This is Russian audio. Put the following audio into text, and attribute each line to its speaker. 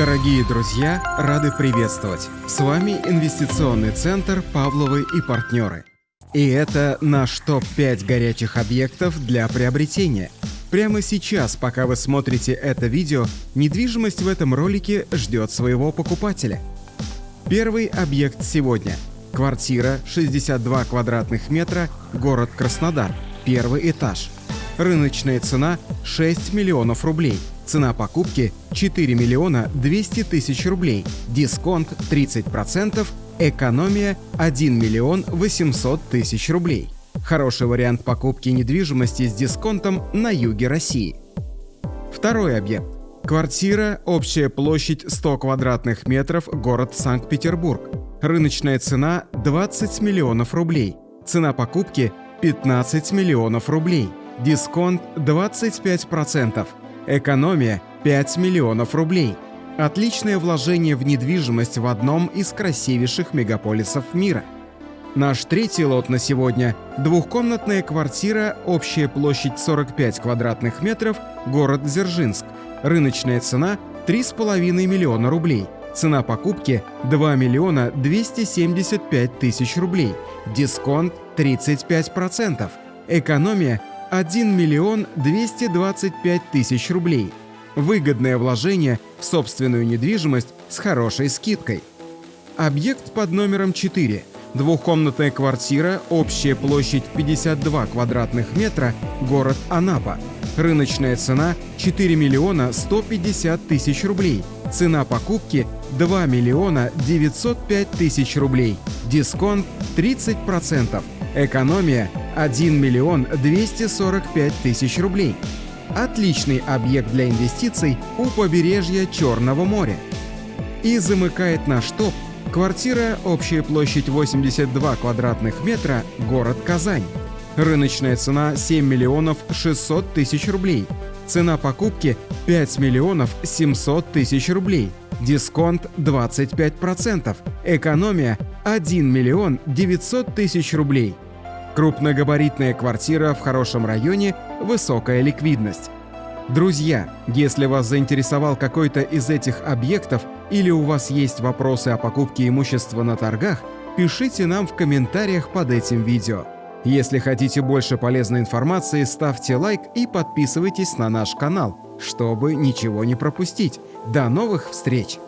Speaker 1: Дорогие друзья, рады приветствовать! С вами инвестиционный центр «Павловы и партнеры». И это наш топ-5 горячих объектов для приобретения. Прямо сейчас, пока вы смотрите это видео, недвижимость в этом ролике ждет своего покупателя. Первый объект сегодня. Квартира 62 квадратных метра, город Краснодар, первый этаж. Рыночная цена 6 миллионов рублей. Цена покупки 4 миллиона 200 тысяч рублей. Дисконт 30%, экономия 1 миллион 800 тысяч рублей. Хороший вариант покупки недвижимости с дисконтом на юге России. Второй объект. Квартира, общая площадь 100 квадратных метров, город Санкт-Петербург. Рыночная цена 20 миллионов рублей. Цена покупки 15 миллионов рублей. Дисконт 25%. Экономия 5 миллионов рублей. Отличное вложение в недвижимость в одном из красивейших мегаполисов мира. Наш третий лот на сегодня – двухкомнатная квартира, общая площадь 45 квадратных метров, город Дзержинск. Рыночная цена – 3,5 миллиона рублей. Цена покупки – 2 миллиона 275 тысяч рублей. Дисконт – 35%. Экономия 1 миллион 225 тысяч рублей. Выгодное вложение в собственную недвижимость с хорошей скидкой. Объект под номером 4. Двухкомнатная квартира, общая площадь 52 квадратных метра, город Анапа. Рыночная цена 4 миллиона 150 тысяч рублей. Цена покупки 2 миллиона 905 тысяч рублей. Дисконт 30%. Экономия 1 миллион 245 тысяч рублей. Отличный объект для инвестиций у побережья Черного моря. И замыкает наш топ квартира, общая площадь 82 квадратных метра, город Казань. Рыночная цена 7 миллионов 600 тысяч рублей. Цена покупки 5 миллионов 700 тысяч рублей. Дисконт 25%. Экономия 1 миллион 900 тысяч рублей. Крупногабаритная квартира в хорошем районе, высокая ликвидность. Друзья, если вас заинтересовал какой-то из этих объектов или у вас есть вопросы о покупке имущества на торгах, пишите нам в комментариях под этим видео. Если хотите больше полезной информации, ставьте лайк и подписывайтесь на наш канал, чтобы ничего не пропустить. До новых встреч!